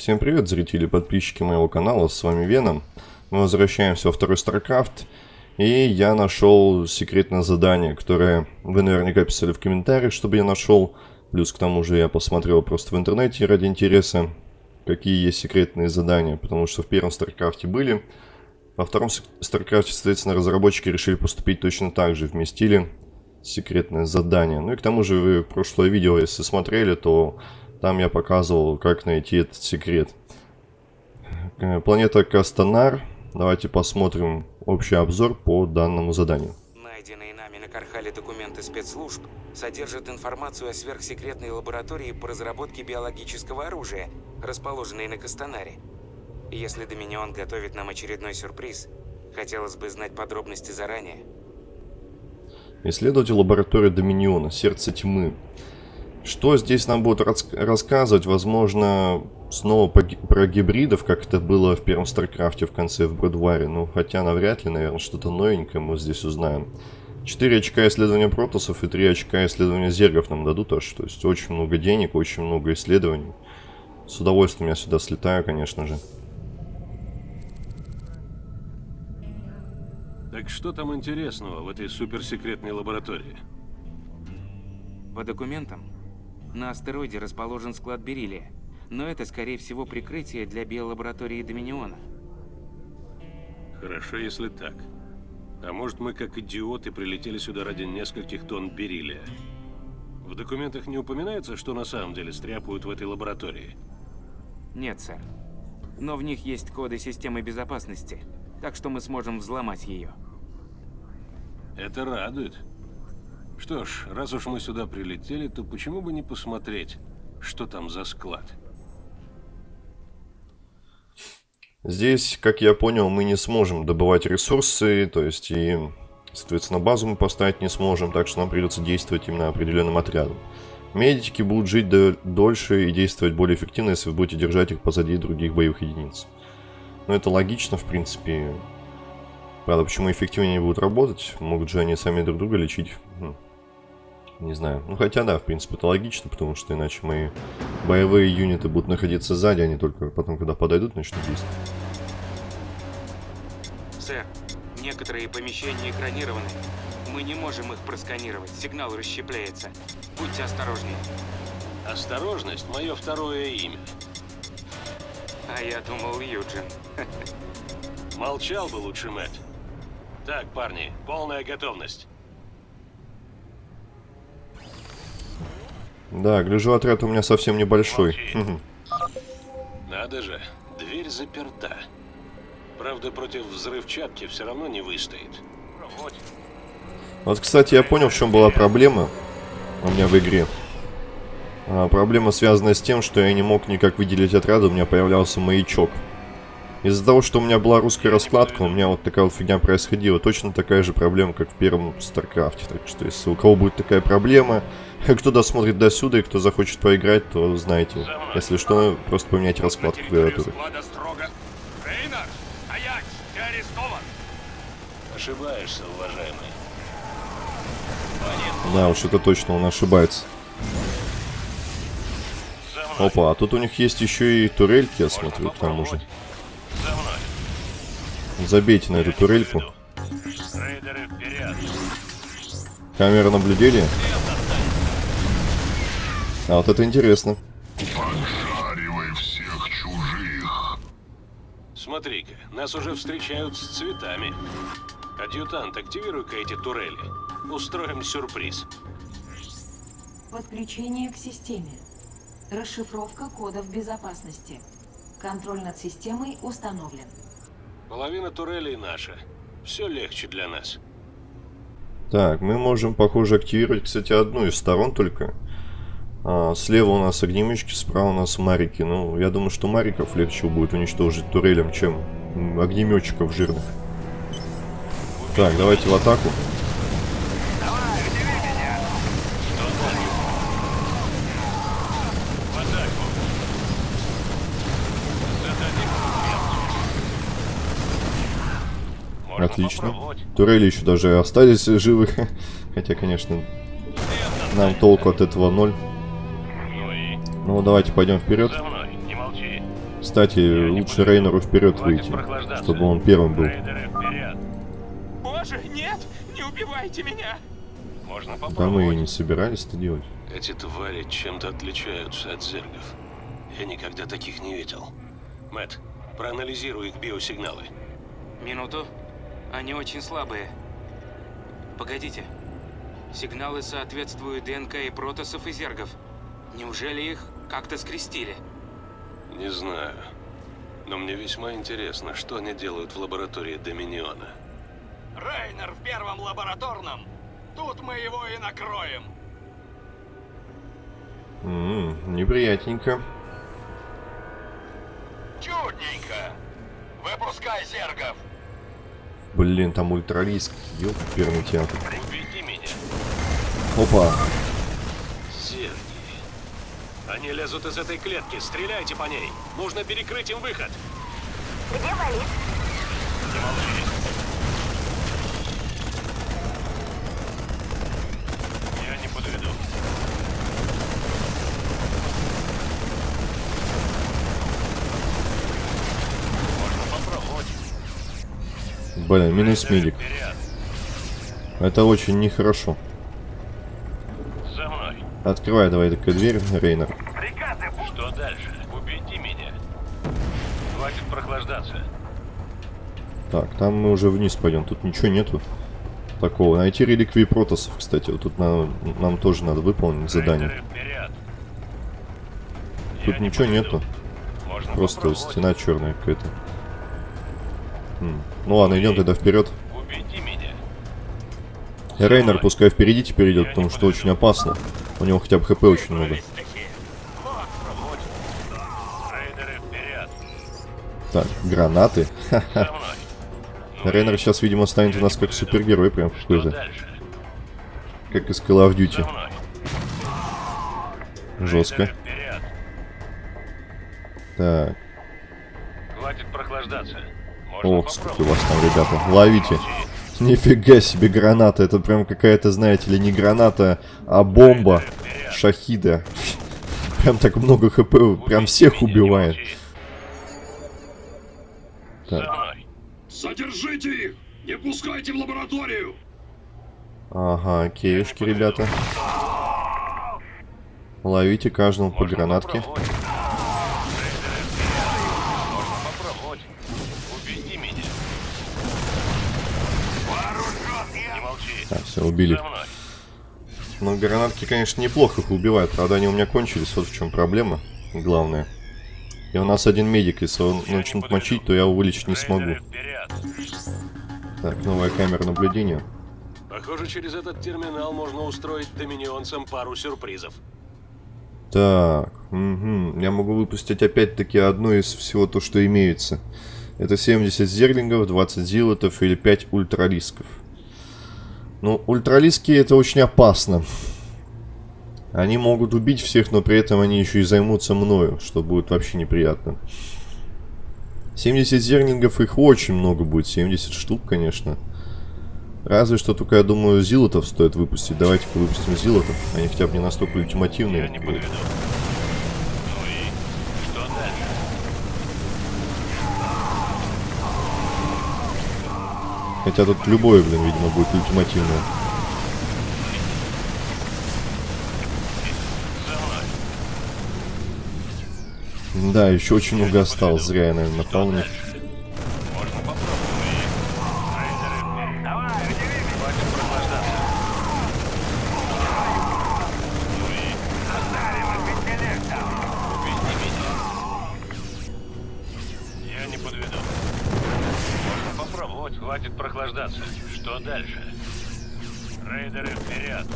Всем привет, зрители и подписчики моего канала, с вами Веном. Мы возвращаемся во второй StarCraft, и я нашел секретное задание, которое вы наверняка писали в комментариях, чтобы я нашел. Плюс к тому же я посмотрел просто в интернете ради интереса, какие есть секретные задания, потому что в первом StarCraft были. Во втором StarCraft, соответственно, разработчики решили поступить точно так же, вместили секретное задание. Ну и к тому же вы прошлое видео, если смотрели, то там я показывал, как найти этот секрет. Э, планета Кастанар. Давайте посмотрим общий обзор по данному заданию. Найденные нами на Кархале документы спецслужб содержат информацию о сверхсекретной лаборатории по разработке биологического оружия, расположенной на Кастанаре. Если Доминион готовит нам очередной сюрприз, хотелось бы знать подробности заранее. Исследователь лаборатории Доминиона, сердце тьмы. Что здесь нам будут рассказывать? Возможно, снова про гибридов, как это было в первом StarCraft е в конце в Brood War е. Ну, хотя навряд ли, наверное, что-то новенькое мы здесь узнаем. 4 очка исследования протоссов и 3 очка исследования зергов нам дадут аж. То есть очень много денег, очень много исследований. С удовольствием я сюда слетаю, конечно же. Так что там интересного в этой суперсекретной лаборатории? По документам, на астероиде расположен склад бериллия, но это, скорее всего, прикрытие для биолаборатории Доминиона. Хорошо, если так. А может, мы, как идиоты, прилетели сюда ради нескольких тонн бериллия? В документах не упоминается, что на самом деле стряпают в этой лаборатории? Нет, сэр. Но в них есть коды системы безопасности, так что мы сможем взломать ее. Это радует. Что ж, раз уж мы сюда прилетели, то почему бы не посмотреть, что там за склад? Здесь, как я понял, мы не сможем добывать ресурсы, то есть и, соответственно, базу мы поставить не сможем, так что нам придется действовать именно определенным отрядом. Медики будут жить дольше и действовать более эффективно, если вы будете держать их позади других боевых единиц. Но это логично, в принципе. Правда, почему эффективнее не будут работать? Могут же они сами друг друга лечить. Не знаю. Ну, хотя да, в принципе, это логично, потому что иначе мои боевые юниты будут находиться сзади, они только потом, когда подойдут, начнут действовать. Сэр, некоторые помещения экранированы. Мы не можем их просканировать, сигнал расщепляется. Будьте осторожнее. Осторожность – мое второе имя. А я думал, Юджин. Молчал бы лучше, Мэтт. Так, парни, полная готовность. Да, гляжу, отряд у меня совсем небольшой. Надо же, дверь заперта. Правда, против взрывчатки все равно не выстоит. Вот, кстати, я понял, в чем была проблема у меня в игре. А, проблема связана с тем, что я не мог никак выделить отряд, у меня появлялся маячок. Из-за того, что у меня была русская раскладка, у меня вот такая вот фигня происходила. Точно такая же проблема, как в первом StarCraft е. Так что, если у кого будет такая проблема, кто досмотрит до сюда и кто захочет поиграть, то знаете. Если что, просто поменять раскладку клавиатуры. Ошибаешься, уважаемый. Да, уж это точно, он ошибается. Опа, а тут у них есть еще и турельки, я смотрю, к тому же. Забейте на эту турельку. Камера наблюдения. А вот это интересно. Пожаривай всех чужих. Смотри-ка, нас уже встречают с цветами. Адъютант, активируй-ка эти турели. Устроим сюрприз. Подключение к системе. Расшифровка кодов безопасности. Контроль над системой установлен. Половина турелей наша. Все легче для нас. Так, мы можем, похоже, активировать, кстати, одну из сторон только. А, слева у нас огнеметчики, справа у нас марики. Ну, я думаю, что мариков легче будет уничтожить турелем, чем огнеметчиков жирных. Так, давайте в атаку. Отлично. Турели еще даже остались живы. Хотя, конечно, нам толку от этого ноль. Ну, давайте пойдем вперед. Кстати, лучше Рейнеру вперед Хватит выйти, чтобы он первым был. Рейдеры вперед. Боже, нет! Не убивайте меня! Можно Да мы и не собирались это делать. Эти твари чем-то отличаются от зергов. Я никогда таких не видел. Мэт, проанализируй их биосигналы. Минуту. Они очень слабые. Погодите. Сигналы соответствуют ДНК и протосов и зергов. Неужели их как-то скрестили? Не знаю. Но мне весьма интересно, что они делают в лаборатории Доминиона. Рейнер в первом лабораторном! Тут мы его и накроем! М, неприятненько. Чудненько! Выпускай зергов! Блин, там ультралиск. Ёп, первый театр. Убеди меня. Опа. Зерги. Они лезут из этой клетки. Стреляйте по ней. Нужно перекрыть им выход. Где Валит? Не молчи. Я не подведу. Можно попробовать. Блин, минус. Вперед. Это очень нехорошо. За мной. Открывай давай такая дверь, Рейнер. Приказы Что дальше? Убейте меня. Хватит прохлаждаться. Так, там мы уже вниз пойдем. Тут ничего нету такого. Найти реликвии протосов, кстати. Вот тут на- нам тоже надо выполнить задание. Вперед. Тут Я не ничего подведу. нету. Можно Просто стена черная какая-то. М. Ну ладно, идем тогда вперед. Рейнер пускай впереди теперь идет, потому что очень опасно. У него хотя бы хп очень много. Так, гранаты. Рейнер сейчас, видимо, станет у нас как супергерой прям какой-то. Как из Call of Duty. Жестко. Так. Хватит прохлаждаться. Ох, сколько вас там, ребята. Ловите. Нифига себе граната. Это прям какая-то, знаете ли, не граната, а бомба. Шахида. Прям так много хп, прям всех убивает. Так. Задержите их! Не пускайте в лабораторию! Ага, окейшки, ребята. Ловите каждому по гранатке. Все, убили. Мной. Ну, гранатки, конечно, неплохо их убивают. Правда, они у меня кончились. Вот в чем проблема. Главное. И у нас один медик. Если он начнет мочить, то я вылечить не смогу. Так, новая камера наблюдения. Похоже, через этот терминал можно устроить доминионцам пару сюрпризов. Так, мгм. я могу выпустить опять-таки одно из всего то, что имеется. Это 70 зерлингов, 20 зилотов или 5 ультралисков. Ну, ультралиски это очень опасно. Они могут убить всех, но при этом они еще и займутся мною, что будет вообще неприятно. 70 зерлингов их очень много будет, 70 штук, конечно. Разве что только, я думаю, зилотов стоит выпустить. Давайте-ка выпустим зилотов. Они хотя бы не настолько ультимативные. Я не подведу. Хотя тут любое, блин, видимо, будет ультимативное. Да, еще очень много осталось. Зря я, наверное, напал на них. Я не подведу. Попробовать. Хватит прохлаждаться. Что дальше? Рейдеры, вперед.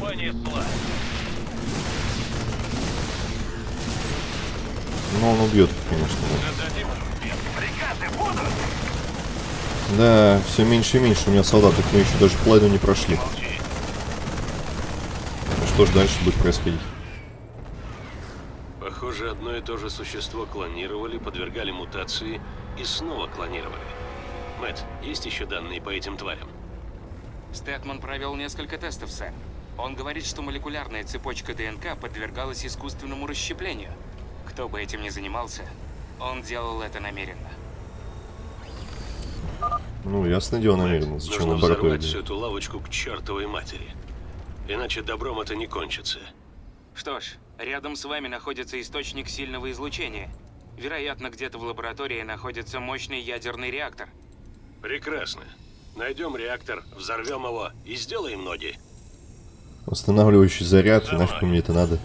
Понесла. Но он убьет, конечно. Зададим им Приказы будут. Да, все меньше и меньше у меня солдатов. Мы еще даже половину не прошли. Ну Что ж дальше будет происходить? Похоже, одно и то же существо клонировали, подвергали мутации и снова клонировали. Мэтт, есть еще данные по этим тварям? Стэтман провел несколько тестов, сэр. Он говорит, что молекулярная цепочка ДНК подвергалась искусственному расщеплению. Кто бы этим ни занимался, он делал это намеренно. Ну, ясно дело намеренно. Зачем Нужно взорвать всю эту лавочку к чертовой матери. Иначе добром это не кончится. Что ж, рядом с вами находится источник сильного излучения. Вероятно, где-то в лаборатории находится мощный ядерный реактор. Прекрасно. Найдем реактор, взорвем его и сделаем ноги. Восстанавливающий заряд, и нафиг мне это надо.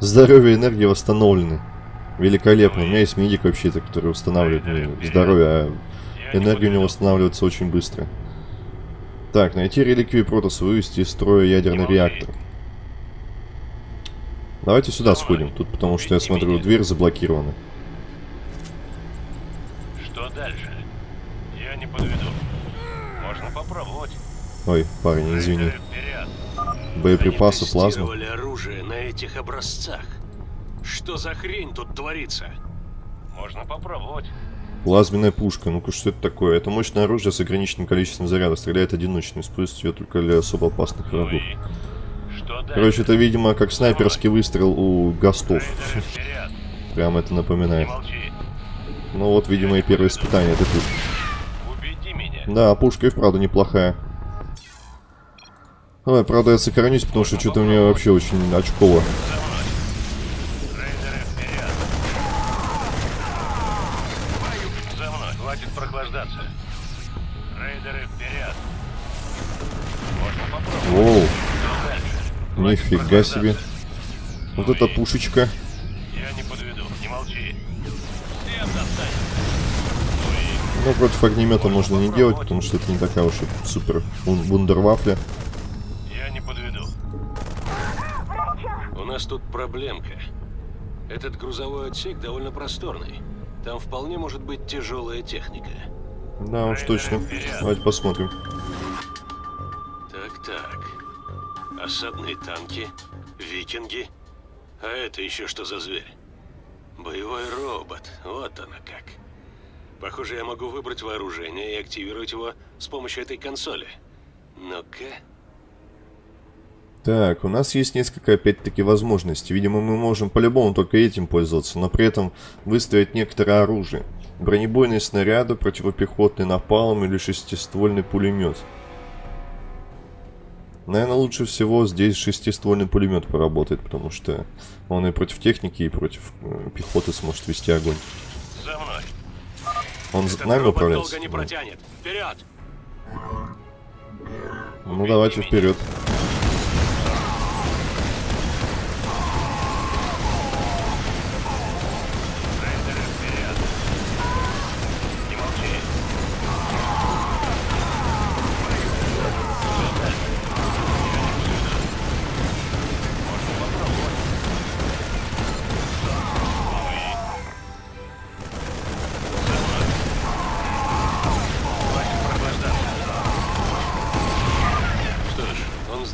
Здоровье и энергия восстановлены. Великолепно. У меня есть медик вообще-то, который восстанавливает мне здоровье, а энергия у него восстанавливается очень быстро. Так, найти реликвии Протоса, вывести из строя ядерный реактор. Давайте сюда сходим, тут потому что я смотрю, дверь заблокирована. Дальше? Я не подведу. Можно попробовать. Ой, парень, извини. Боеприпасы, плазма. оружие на этих образцах. Что за хрень тут творится? Можно попробовать. Плазменная пушка. Ну-ка, что это такое? Это мощное оружие с ограниченным количеством заряда. Стреляет одиночно. Используется ее только для особо опасных Ну врагов. дальше? Короче, это, видимо, как снайперский выстрел у вперед. Прям это Не напоминает. молчи. Ну вот, видимо, и первое испытание этой пушки. Убеди меня. Да, пушка и вправду неплохая. Ой, правда, я сохранюсь, потому что что-то мне вообще очень очково. Воу, нифига себе. Вот эта пушечка. Ну, против огнемета можно не делать, потому что это не такая уж и супер вун- вундервафля. Я не подведу. У нас тут проблемка. Этот грузовой отсек довольно просторный. Там вполне может быть тяжелая техника. Да, уж точно. Давайте посмотрим. Так-так. Осадные танки, викинги. А это еще что за зверь? Боевой робот. Вот оно как. Похоже, я могу выбрать вооружение и активировать его с помощью этой консоли. Ну-ка. Так, у нас есть несколько, опять-таки, возможностей. Видимо, мы можем по-любому только этим пользоваться, но при этом выставить некоторое оружие. Бронебойные снаряды, противопехотный напалм или шестиствольный пулемет. Наверное, лучше всего здесь шестиствольный пулемет поработает, потому что он и против техники, и против э, пехоты сможет вести огонь. За мной. Он Этот нами управляется? долго не протянет. Вперед! Ну, давайте вперед.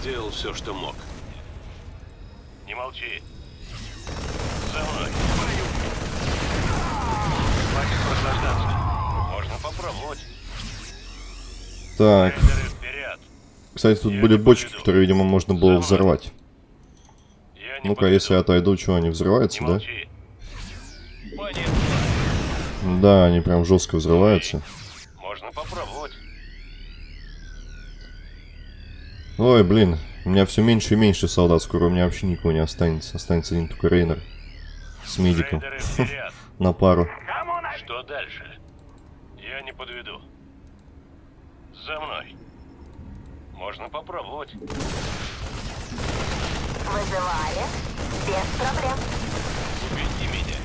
Сделал все, что мог. Не молчи. За мной. Хватит наслаждаться. Можно попробовать. Так, кстати, тут Я были бочки, поведу. которые, видимо, можно было взорвать. Ну-ка, если я отойду, что, они взрываются, да? Да, они прям жестко взрываются. Можно попробовать. Ой, блин, у меня все меньше и меньше солдат, скоро у меня вообще никого не останется. Останется один только Рейнер с медиком Рейдеры вперед. на пару. Что дальше? Я не подведу. За мной. Можно попробовать. Вызывали. Без проблем. Убейте меня.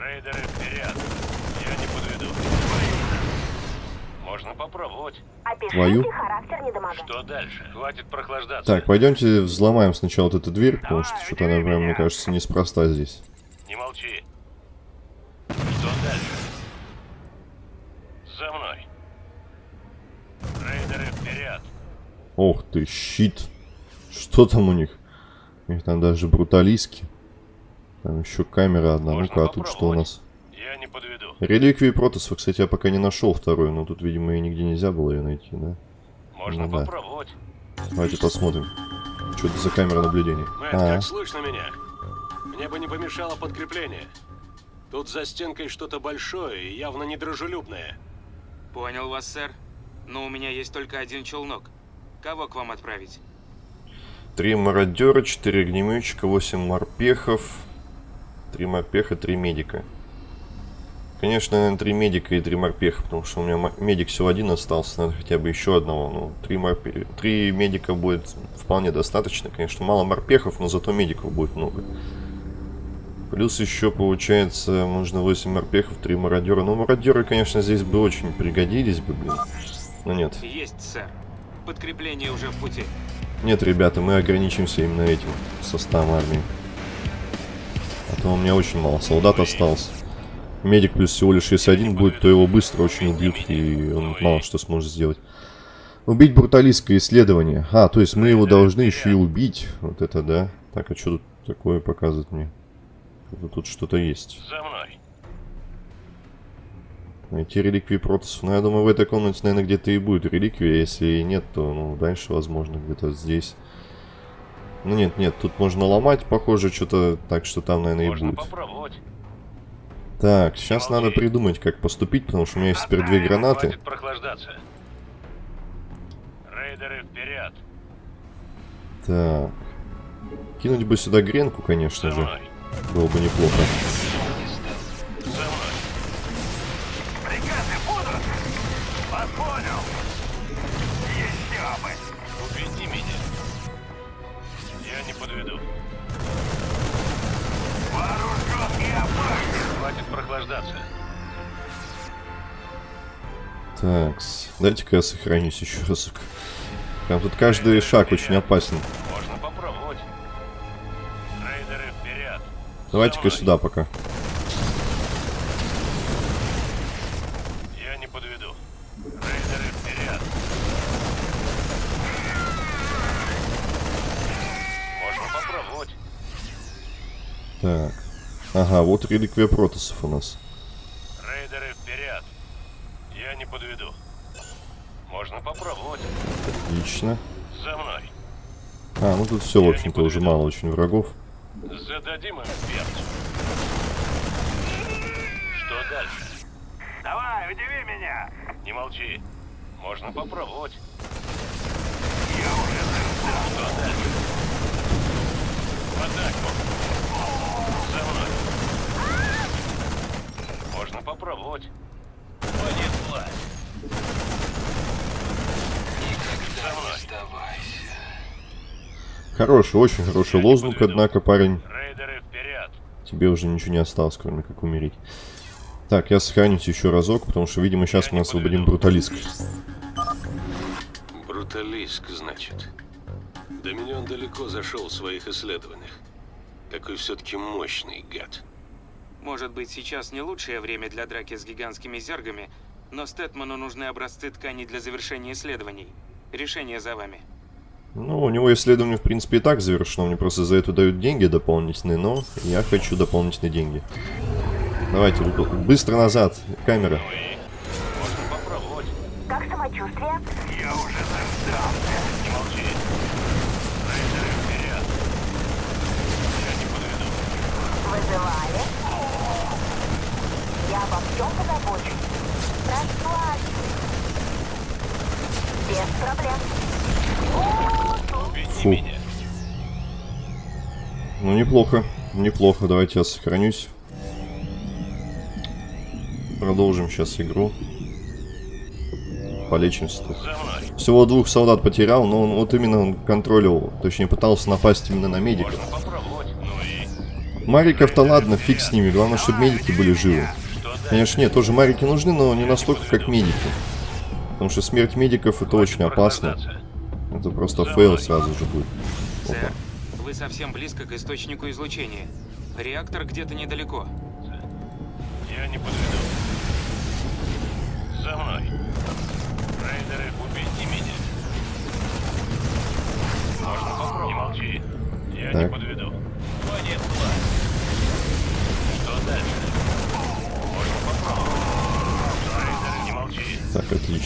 Рейдеры вперед. Можно попробовать. Опишите Твою. характер недомога. Что дальше? Хватит прохлаждаться. Так, пойдемте взломаем сначала вот эту дверь, потому что что-то она прям, мне кажется, неспроста здесь. Не молчи. Что дальше? За мной. Рейдеры вперед. Ох ты, щит. Что там у них? У них там даже бруталистки. Там еще камера одна. Ну-ка, а тут что у нас? Я не подведу. Реликвии Протоса, кстати, я пока не нашел вторую, но тут, видимо, и нигде нельзя было ее найти, да? Можно Ну да. попробовать. Давайте посмотрим. Что это за камера наблюдения? Мэтт, А, как слышно меня? Мне бы не помешало подкрепление. Тут за стенкой что-то большое и явно недружелюбное. Понял вас, сэр. Но у меня есть только один челнок. Кого к вам отправить? Три мародера, четыре огнеметчика, восемь морпехов. Три морпеха, три медика. Конечно, наверное, три медика и три морпеха, потому что у меня медик всего один остался, надо хотя бы еще одного. Ну, три, морпе... три медика будет вполне достаточно. Конечно, мало морпехов, но зато медиков будет много. Плюс еще, получается, нужно 8 морпехов, 3 мародера. Ну, мародеры, конечно, здесь бы очень пригодились бы, блин. Но нет. Есть, сэр. Подкрепление уже в пути. Нет, ребята, мы ограничимся именно этим составом армии. А то у меня очень мало солдат осталось. Медик плюс всего лишь если один будет, то его быстро очень убьют, и он мало что сможет сделать. Убить бруталистское исследование. А, то есть мы его должны еще и убить. Вот это да. Так, а что тут такое показывает мне? Тут что-то есть. За мной. Найти реликвии протасов. Ну, я думаю, в этой комнате, наверное, где-то и будет реликвия. Если и нет, то, ну, дальше, возможно, где-то здесь. Ну, нет, нет, тут можно ломать, похоже, что-то так, что там, наверное, и Можно будет. попробовать. Так, сейчас надо придумать, как поступить, потому что у меня есть теперь две гранаты. Рейдеры вперед. Так. Кинуть бы сюда гренку, конечно же. Было бы неплохо. Дайте-ка я сохранюсь еще разок. Прям тут каждый шаг очень опасен. Можно попробовать. Рейдеры вперед. Давайте-ка сюда пока. Я не подведу. Рейдеры вперед. Можно попробовать. Так. Ага, вот реликвия протасов у нас. Рейдеры вперед. Я не подведу. Можно попробовать. Отлично. За мной. А, ну тут все, в общем-то, уже мало очень врагов. Зададим им перцу. Что дальше? Давай, удиви меня. Не молчи. Можно попробовать. Я уже. Что дальше? В атаку. За мной. Можно попробовать. Мной. Хороший, очень хороший лозунг, однако, парень, Рейдеры вперед. тебе уже ничего не осталось, кроме как умереть. Так, я сохранюсь еще разок, потому что, видимо, сейчас мы освободим бруталиска. Бруталиск, значит. Доминион далеко зашел в своих исследованиях. Какой все-таки мощный гад. Может быть, сейчас не лучшее время для драки с гигантскими зергами, но Стэтману нужны образцы тканей для завершения исследований. Решение за вами. Ну, у него исследование, в принципе, и так завершено. Мне просто за это дают деньги дополнительные, но я хочу дополнительные деньги. Давайте, быстро назад, камера. И? Можно попробовать. Как самочувствие? Я уже заждался. Не молчи. Рейдеры вперед. Я не подведу. Вызывали? Я обо всем позабочусь. Расслабься. Без проблем. Фу. Ну, неплохо, неплохо. Давайте я сохранюсь. Продолжим сейчас игру. Полечимся тут. Всего двух солдат потерял, но он вот именно он контролил, точнее пытался напасть именно на медика. Ну? Мариков-то ладно, фиг с ними, главное, чтобы медики были живы. Конечно, нет, тоже марики нужны, но не настолько, как медики. Потому что смерть медиков это очень опасно. Это просто fail сразу же будет. Сэр, вы совсем близко к источнику излучения. Реактор где-то недалеко. Я не подведу.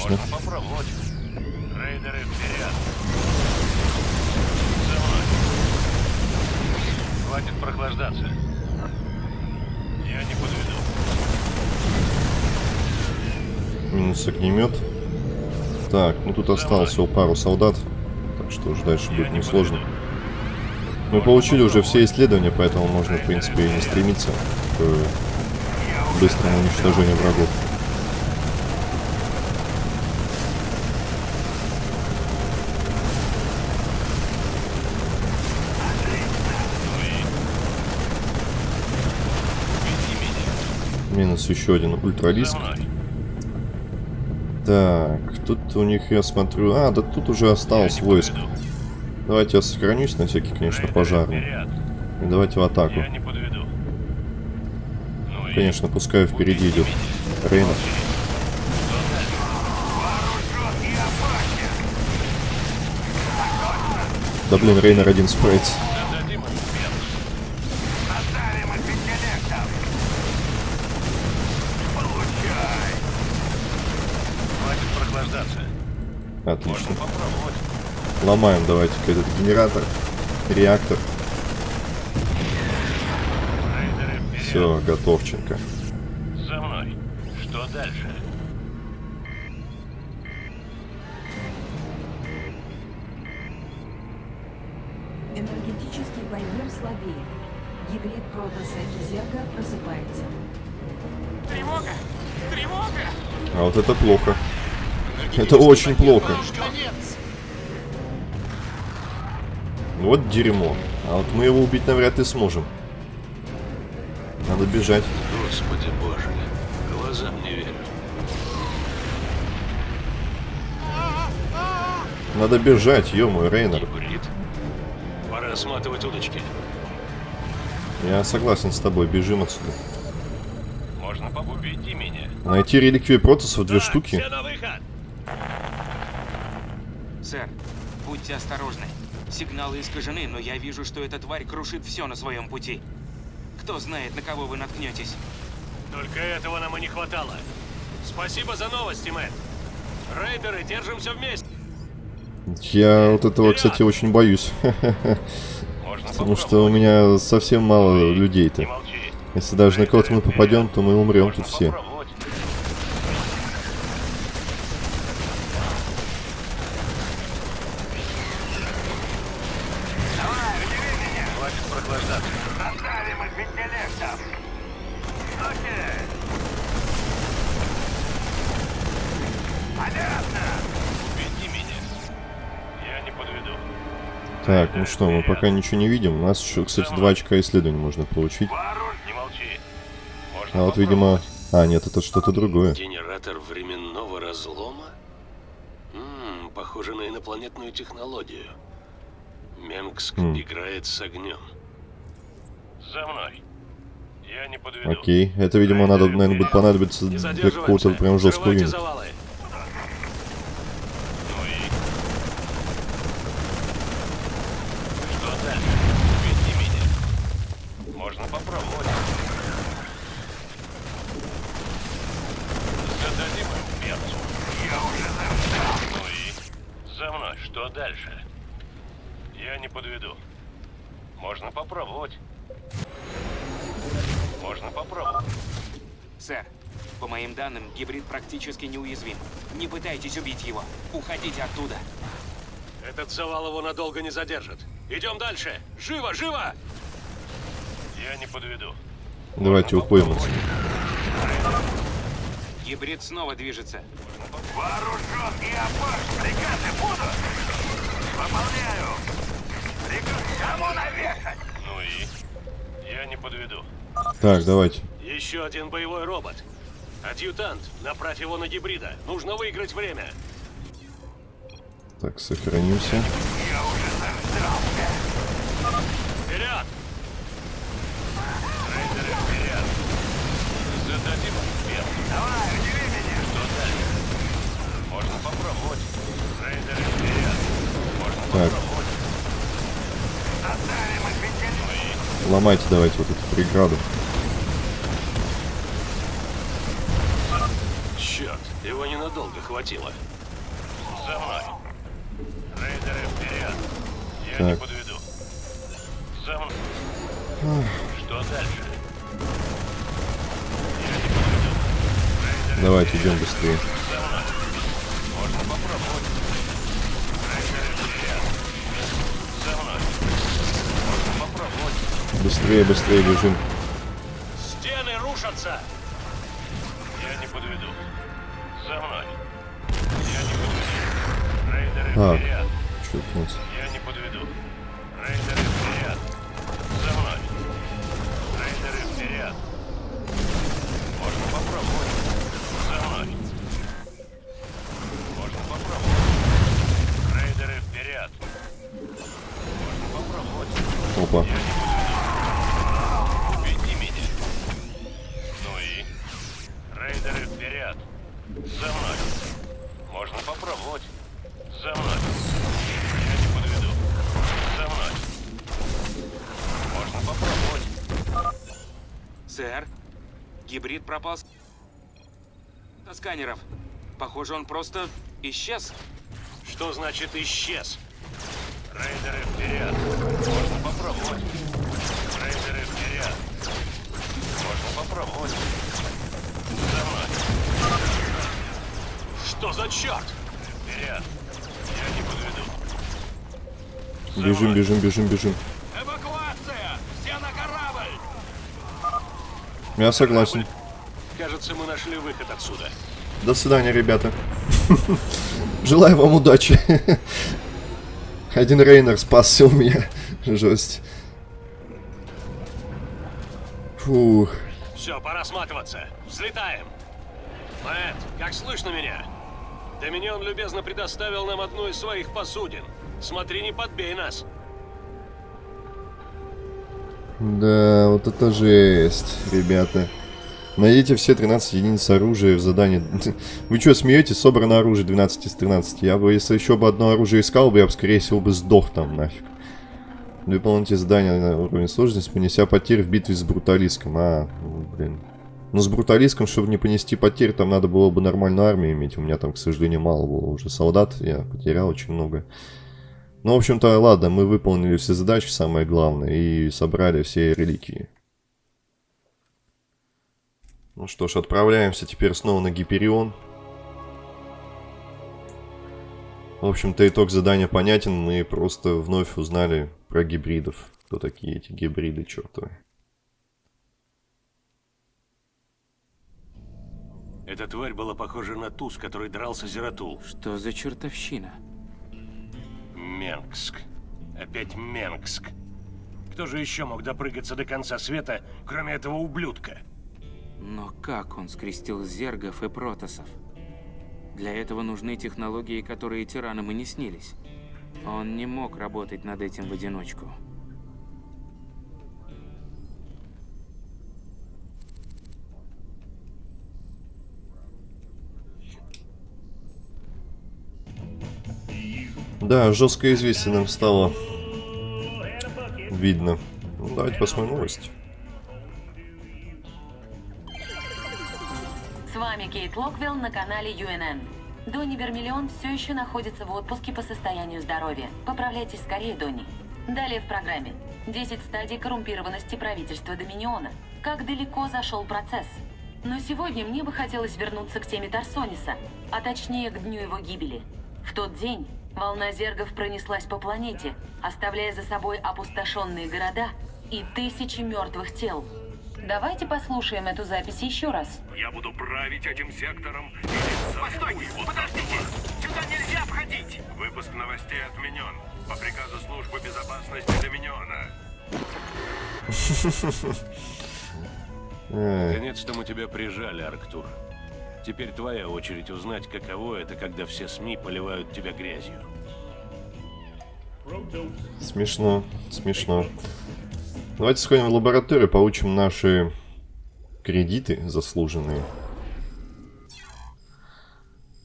Отлично. Можно попробовать. Рейдеры, вперед. За мной. Хватит прохлаждаться. Я не подведу. Минус огнемет. Так, ну тут осталось всего пару солдат. Так что уже дальше будет несложно. Мы получили уже все исследования, поэтому можно, в принципе, и не стремиться к быстрому уничтожению врагов. Минус еще один ультралиск. Так, тут у них, я смотрю... А, да тут уже осталось войск. Давайте я сохранюсь на всякий, конечно, пожарный. И давайте в атаку. Ну Конечно, пускай впереди идет Рейнер. Да блин, Рейнер один справится. Ломаем давайте-ка этот генератор, реактор. Все, готовченко. За мной. Что дальше? Энергетический барьер слабеет. Гибрид Протоса и Зерга просыпается. Тревога! Тревога! А вот это плохо. Это очень плохо. Конец! Вот дерьмо. А вот мы его убить навряд ли сможем. Надо бежать. Господи боже. Глазам не верю. Надо бежать, ё-моё, Рейнер. Гибрид. Пора сматывать удочки. Я согласен с тобой, бежим отсюда. Можно побубить меня. Найти реликвию Протосов две штуки. Все на выход! Сэр, будьте осторожны. Сигналы искажены, но я вижу, что эта тварь крушит все на своем пути. Кто знает, на кого вы наткнетесь. Только этого нам и не хватало. Спасибо за новости, Мэтт. Рейдеры, держимся вместе. Я вот этого, кстати, очень боюсь. Потому что у меня совсем мало людей-то. Если даже на кого-то мы попадем, то мы умрем тут все. Попробовать. Хватит прохлаждаться. Оставим их интеллектом. Окей. Понятно. Веди меня. Я не подведу. Так, ну что, мы пока ничего не видим. У нас еще, кстати, два очка исследований можно получить. А вот, видимо... А, нет, это что-то другое. Генератор временного разлома? Ммм, похоже на инопланетную технологию. Менгск Хм. играет с огнем. За мной. Я не подведу. Окей, это, видимо, надо, наверное, будет понадобиться для какого-то прям жесткого юнита. Ну и... Что дальше? Веди меня. Можно попробовать. Зададим им перцу. Я уже застал. Ну и... За мной. Что дальше? Я не подведу. Можно попробовать. Можно попробовать. Сэр, по моим данным, гибрид практически неуязвим. Не пытайтесь убить его. Уходите оттуда. Этот завал его надолго не задержит. Идем дальше. Живо, живо! Я не подведу. Давайте уходим отсюда. Гибрид снова движется. Вооружен и опасен. Приказы будут. Выполняю. Приказ кому навешать? Ну и? Я не подведу. Так, давайте. Еще один боевой робот. Адъютант, направь его на гибрида. Нужно выиграть время. Так, сохранимся. Я уже заждался. Вперед! Рейдеры вперед! Зададим им вверх. Давай, удиви меня. Что дальше? Можно попробовать. Рейдеры вперед! Можно Так. попробовать. Интеллектом. Ломайте давайте вот эту преграду. Черт, его ненадолго хватило. За мной. Рейдеры вперед. Я не Так. подведу. За мной. Что дальше? Давайте, идем быстрее. Быстрее, быстрее бежим. Стены рушатся! Я не подведу. За мной. Я не подведу. Рейдеры А. вперед. Чё-то Я не подведу. Гибрид пропал с... со сканеров. Похоже, он просто исчез. Что значит исчез? Рейдеры вперед. Можно попробовать. Рейдеры вперед. Можно попробовать. За мной. Что за черт? Вперед. Я не подведу. За Бежим, бежим, бежим, бежим. Эвакуация! Все на корабль! Я согласен. Кажется, мы нашли выход отсюда. До свидания, ребята. Желаю вам удачи. Один Рейнер спасся у меня. Жесть. Фух. Все, пора сматываться. Взлетаем. Мэтт, как слышно меня? Доминион любезно предоставил нам одну из своих посудин. Смотри, не подбей нас. Да, вот это жесть, ребята. Найдите все 13 единиц оружия в задании. Вы что, смеетесь? Собрано оружие 12 из 13. Я бы, если еще бы одно оружие искал бы, я бы, скорее всего, бы сдох там нафиг. Выполните задание на уровне сложности, понеся потери в битве с бруталиском. А, ну, блин. Ну, с бруталиском, чтобы не понести потерь, там надо было бы нормальную армию иметь. У меня там, к сожалению, мало было уже солдат. Я потерял очень много. Ну, в общем-то, ладно, мы выполнили все задачи, самое главное, и собрали все реликвии. Ну что ж, отправляемся теперь снова на Гиперион. В общем-то, итог задания понятен. Мы просто вновь узнали про гибридов. Кто такие эти гибриды, чертовы. Эта тварь была похожа на ту, с которой дрался Зератул. Что за чертовщина? Менгск. Опять Менгск. Кто же еще мог допрыгаться до конца света, кроме этого ублюдка? Но как он скрестил зергов и протосов? Для этого нужны технологии, которые тиранам и не снились. Он не мог работать над этим в одиночку. Да, жесткое известие нам стало видно. Ну, давайте посмотрим новости. С вами Кейт Локвилл на канале UNN. Донни Вермиллион все еще находится в отпуске по состоянию здоровья. Поправляйтесь скорее, Донни. Далее в программе. 10 стадий коррумпированности правительства Доминиона. Как далеко зашел процесс. Но сегодня мне бы хотелось вернуться к теме Тарсониса, а точнее к дню его гибели. В тот день волна зергов пронеслась по планете, оставляя за собой опустошенные города и тысячи мертвых тел. Давайте послушаем эту запись еще раз. Я буду править этим сектором. Постойте! Подождите! Сюда нельзя входить! Выпуск новостей отменен. По приказу службы безопасности Доминиона. Наконец-то мы тебя прижали, Арктур. Теперь твоя очередь узнать, каково это, когда все СМИ поливают тебя грязью. Смешно, смешно. Давайте сходим в лабораторию, получим наши кредиты заслуженные.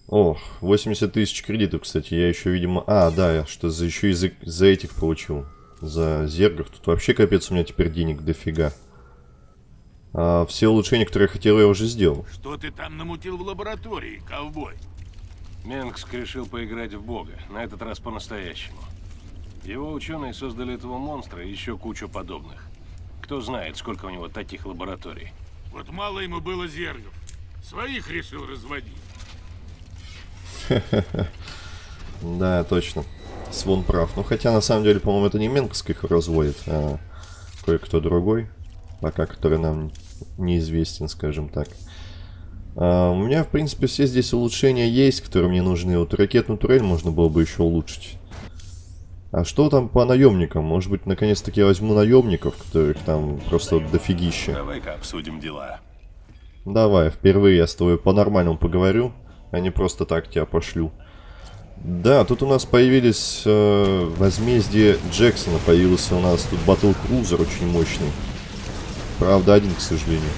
О, 80 тысяч кредитов, кстати. Я еще, видимо... А, да, я что за еще и за, за этих получил. За зергов. Тут вообще капец у меня теперь денег дофига. А, все улучшения, которые я хотел, я уже сделал. Что ты там намутил в лаборатории, ковбой? Менгск решил поиграть в бога, на этот раз по-настоящему. Его ученые создали этого монстра и еще кучу подобных. Кто знает, сколько у него таких лабораторий. Вот мало ему было зергов. Своих решил разводить. Да, точно. Свон прав. Ну, хотя, на самом деле, по-моему, это не Менковский их разводит, а кое-кто другой. Пока, который нам неизвестен, скажем так. А, у меня, в принципе, все здесь улучшения есть, которые мне нужны. Вот ракетную турель можно было бы еще улучшить. А что там по наемникам? Может быть, наконец-таки я возьму наемников, которых там просто дофигища. Давай-ка обсудим дела. Давай, впервые я с тобой по-нормальному поговорю, а не просто так тебя пошлю. Да, тут у нас появились э, возмездие Джексона, появился у нас тут Батл Крузер очень мощный. Правда, один, к сожалению.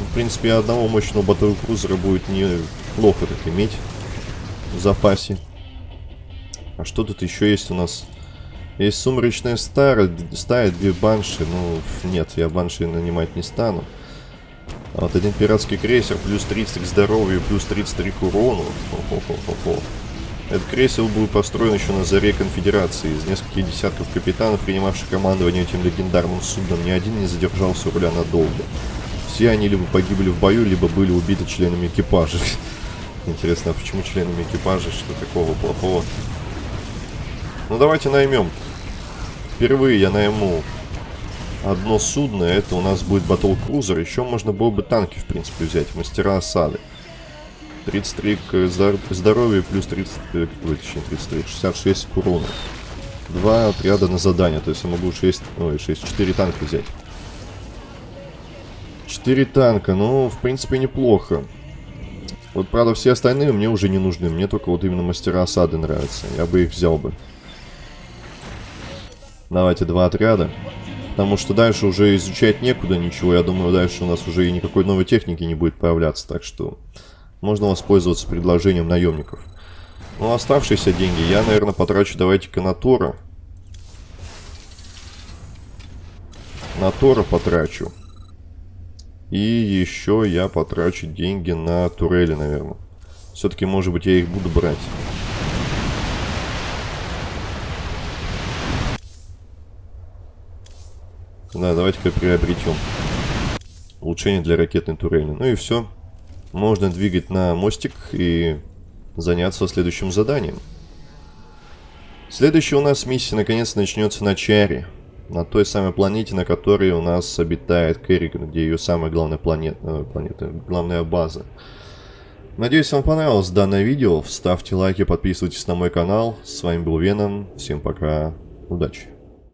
Ну, в принципе, одного мощного Батл Крузера будет неплохо так иметь в запасе. А что тут еще есть у нас? Есть сумрачная стара, стая, две банши. Ну, нет, я банши нанимать не стану. А вот один пиратский крейсер, плюс 30 к здоровью, плюс 33 к урону. Хо-хо-хо-хо. Этот крейсер был построен еще на заре конфедерации. Из нескольких десятков капитанов, принимавших командование этим легендарным судном, ни один не задержался у руля надолго. Все они либо погибли в бою, либо были убиты членами экипажа. Интересно, а почему членами экипажа? Что такого плохого? Ну давайте наймем. Впервые я найму одно судно. Это у нас будет Батл Крузер. Еще можно было бы танки, в принципе, взять. Мастера осады. 33 к здоровью плюс 30, э, точнее 33, 66 к урону. Два отряда на задание, то есть я могу 6, ой, 6, 4 танка взять. 4 танка, ну, в принципе, неплохо. Вот, правда, все остальные мне уже не нужны. Мне только вот именно мастера осады нравятся. Я бы их взял бы. Давайте два отряда. Потому что дальше уже изучать некуда ничего. Я думаю, дальше у нас уже и никакой новой техники не будет появляться. Так что можно воспользоваться предложением наемников. Ну, оставшиеся деньги я, наверное, потрачу, давайте-ка на Тора. На Тора потрачу. И еще я потрачу деньги на турели, наверное. Все-таки, может быть, я их буду брать. Да, давайте-ка приобретем. Улучшение для ракетной турели. Ну и все. Можно двигать на мостик и заняться следующим заданием. Следующая у нас миссия наконец начнется на Чаре. На той самой планете, на которой у нас обитает Керриган, где ее самая главная планета, э, планета, главная база. Надеюсь, вам понравилось данное видео. Ставьте лайки, подписывайтесь на мой канал. С вами был Веном. Всем пока. Удачи.